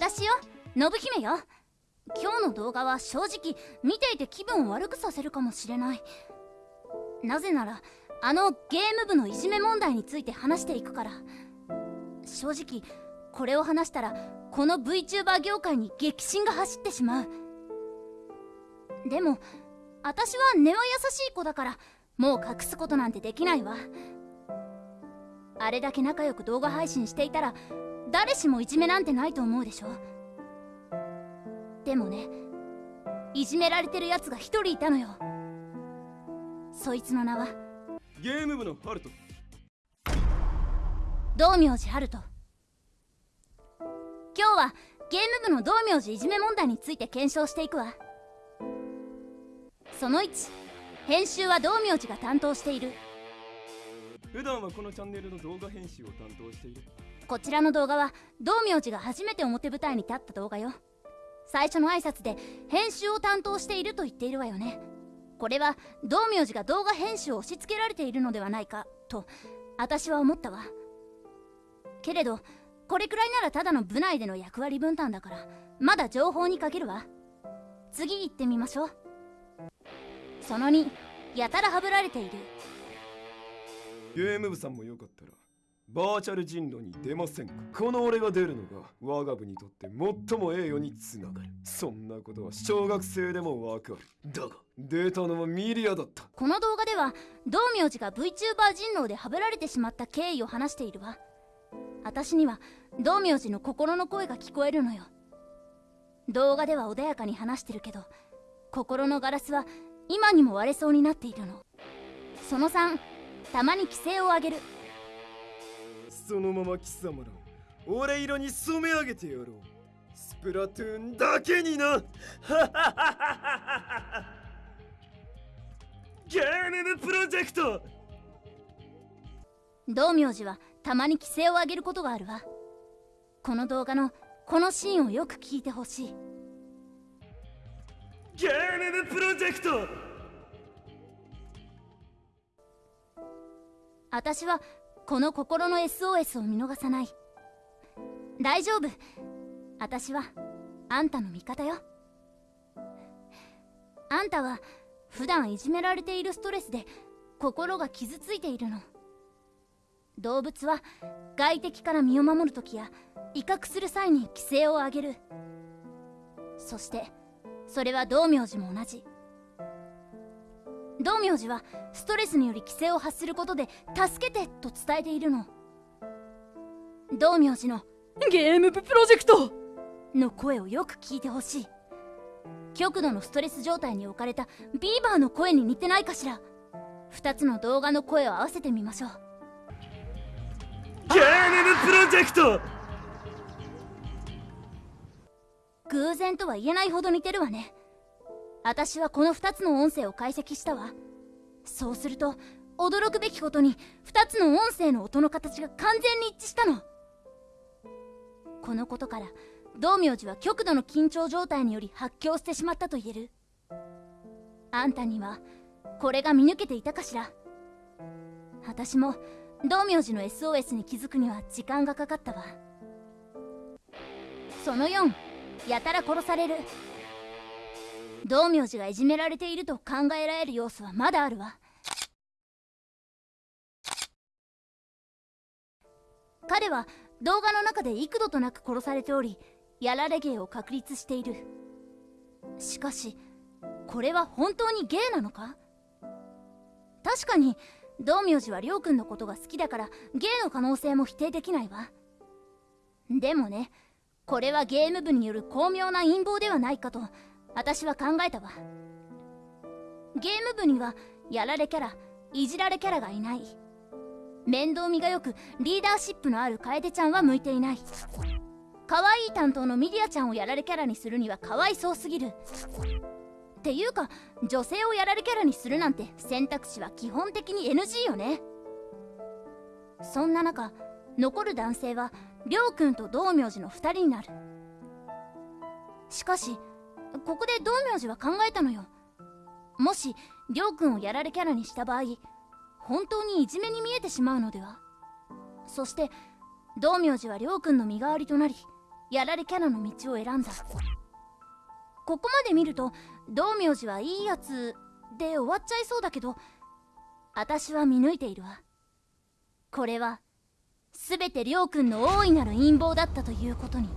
私よ。信姫よ。今日の動画は正直見ていて気分を悪くさせるかもしれない。なぜならあのゲーム部のいじめ問題について話していくから。正直これを話したらこの VTuber 業界に激震が走ってしまう。でも私は根は優しい子だからもう隠すことなんてできないわ。あれだけ仲良く動画配信していたら誰しもいじめなんてないと思うでしょ？でもねいじめられてるやつが一人いたのよ。そいつの名は？ゲーム部のハルト。道明寺ハルト。今日はゲーム部の道明寺いじめ問題について検証していくわ。その1編集は道明寺が担当している。普段はこのチャンネルの動画編集を担当しているこちらの動画は道明寺が初めて表舞台に立った動画よ。最初の挨拶で編集を担当していると言っているわよね。これは道明寺が動画編集を押し付けられているのではないかと私は思ったわ。けれどこれくらいならただの部内での役割分担だからまだ情報にかけるわ。次行ってみましょう。その2やたらはぶられている。ゲーム部さんもよかったら。バーチャル人狼に出ませんか？この俺が出るのが我が部にとって最も栄誉につながる。そんなことは小学生でもわかる。だが出たのはミリアだった。この動画では道明寺が VTuber 人狼ではぶられてしまった経緯を話しているわ。私には道明寺の心の声が聞こえるのよ。動画では穏やかに話してるけど心のガラスは今にも割れそうになっているの。その3たまに規制を上げる。そのまま貴様らを俺色に染め上げてやろう。スプラトゥーンだけにな。ゲームプロジェクト。道明寺はたまに規制を上げることがあるわ。この動画のこのシーンをよく聞いてほしい。ゲームプロジェクト。私はこの心の SOS を見逃さない。大丈夫。私はあんたの味方よ。あんたは普段いじめられているストレスで心が傷ついているの。動物は外敵から身を守る時や威嚇する際に規制を上げる。そしてそれは道明寺も同じ。道明寺はストレスにより規制を発することで助けてと伝えているの。道明寺のゲーム部プロジェクト。の声をよく聞いてほしい。極度のストレス状態に置かれたビーバーの声に似てないかしら。2つの動画の声を合わせてみましょう。ゲームプロジェクト。偶然とは言えないほど似てるわね私はこの2つの音声を解析したわ。そうすると驚くべきことに2つの音声の音の形が完全に一致したの。このことから道明寺は極度の緊張状態により発狂してしまったと言える。あんたにはこれが見抜けていたかしら。私も道明寺の SOS に気づくには時間がかかったわ。その4やたら殺される。道明寺がいじめられていると考えられる要素はまだあるわ。彼は動画の中で幾度となく殺されておりやられ芸を確立している。しかしこれは本当に芸なのか？確かに道明寺はりょうくんのことが好きだから芸の可能性も否定できないわ。でもねこれはゲーム部による巧妙な陰謀ではないかと私は考えたわ。ゲーム部にはやられキャラいじられキャラがいない。面倒見がよくリーダーシップのある楓ちゃんは向いていない。可愛い担当のミリアちゃんをやられキャラにするにはかわいそうすぎる。っていうか女性をやられキャラにするなんて選択肢は基本的に NG よね。そんな中残る男性はりょうくんと道明寺の2人になる。しかしここで道明寺は考えたのよ。もしりょうくんをやられキャラにした場合本当にいじめに見えてしまうのでは？そして道明寺はりょうくんの身代わりとなりやられキャラの道を選んだ。ここまで見ると道明寺はいいやつで終わっちゃいそうだけど私は見抜いているわ。これは全てりょうくんの大いなる陰謀だったということに。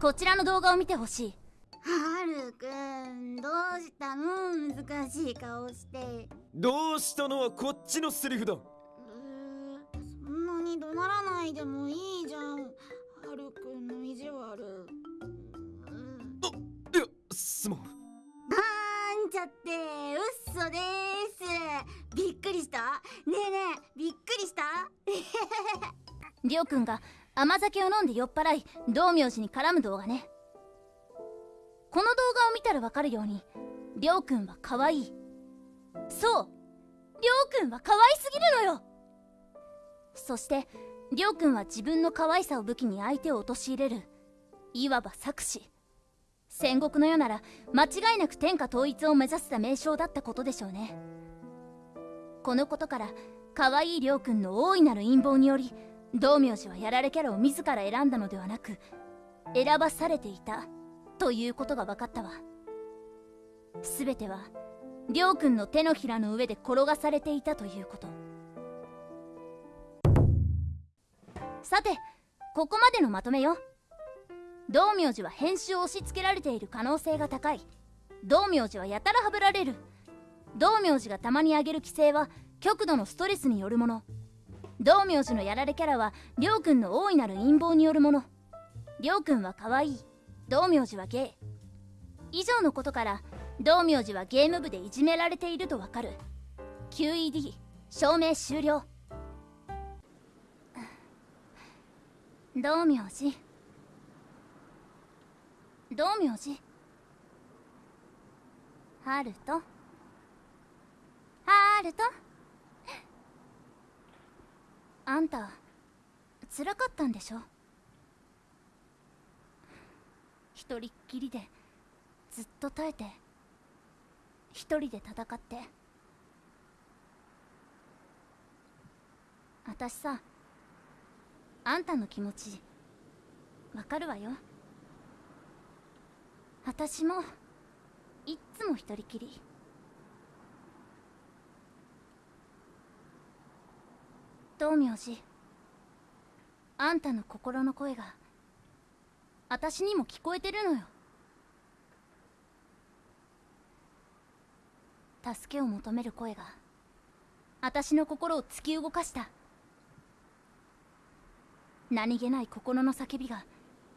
こちらの動画を見てほしい。はるくんどうしたの？難しい顔して。どうしたのはこっちのセリフだ。うーそんなに怒鳴らないでもいいじゃん。はるくんの意地悪。うーいやすまん。なんちゃってうっそです。びっくりした？ねえねえびっくりした？りょうくんが甘酒を飲んで酔っ払い道明寺に絡む動画ね。この動画を見たらわかるようにりょうくんは可愛い。そうりょうくんは可愛すぎるのよ。そしてりょうくんは自分の可愛さを武器に相手を陥れるいわば策士。戦国の世なら間違いなく天下統一を目指した名称だったことでしょうね。このことから可愛いりょうくんの大いなる陰謀により道明寺はやられキャラを自ら選んだのではなく選ばされていたということが分かったわ。全てはりょうくんの手のひらの上で転がされていたということ。さてここまでのまとめよ。道明寺は編集を押し付けられている可能性が高い。道明寺はやたらはぶられる。道明寺がたまに上げる規制は極度のストレスによるもの。道明寺のやられキャラはりょうくんの大いなる陰謀によるもの。りょうくんは可愛い。道明寺はゲイ。以上のことから道明寺はゲーム部でいじめられているとわかる。QED 証明終了。道明寺。道明寺。ハルト。ハルト。あんた辛かったんでしょ？一人っきりでずっと耐えて一人で戦って。私さあんたの気持ちわかるわよ。私もいっつも一人きり。道明寺あんたの心の声が私にも聞こえてるのよ。助けを求める声が私の心を突き動かした。何気ない心の叫びが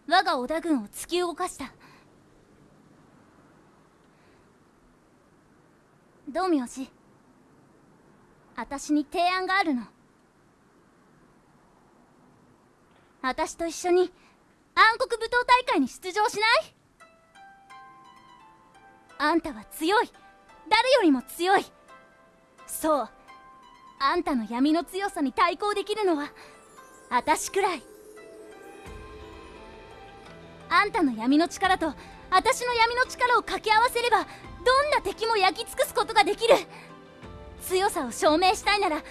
我が織田軍を突き動かした。道明寺私に提案があるの。私と一緒に暗黒舞踏大会に出場しない？あんたは強い。誰よりも強い。そう。あんたの闇の強さに対抗できるのは私くらい。あんたの闇の力と私の闇の力を掛け合わせればどんな敵も焼き尽くすことができる。強さを証明したいなら暗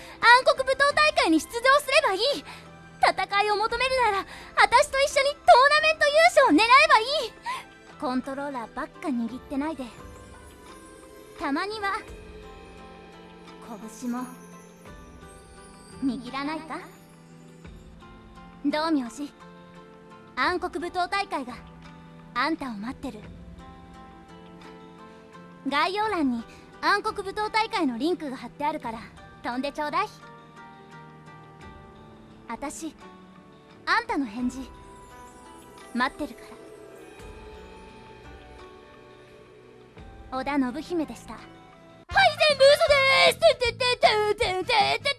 黒舞踏大会に出場すればいい。戦いを求めるなら私と一緒にトーナメント優勝を狙えばいい。コントローラーばっか握ってないで。たまには拳も握らないか？道明寺暗黒舞踏大会があんたを待ってる。概要欄に暗黒舞踏大会のリンクが貼ってあるから飛んでちょうだい。私あんたの返事待ってるから。織田信姫でした。はい全部嘘です。ててててててて